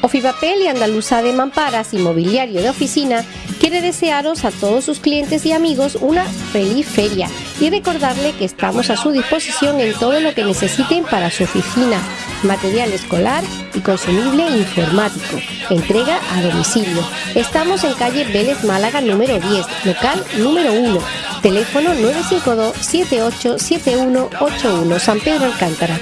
Ofipapel y Andaluza de Mamparas, inmobiliario de oficina, quiere desearos a todos sus clientes y amigos una feliz feria y recordarle que estamos a su disposición en todo lo que necesiten para su oficina, material escolar y consumible informático. Entrega a domicilio. Estamos en calle Vélez Málaga número 10, local número 1. Teléfono 952 787181 San Pedro Alcántara.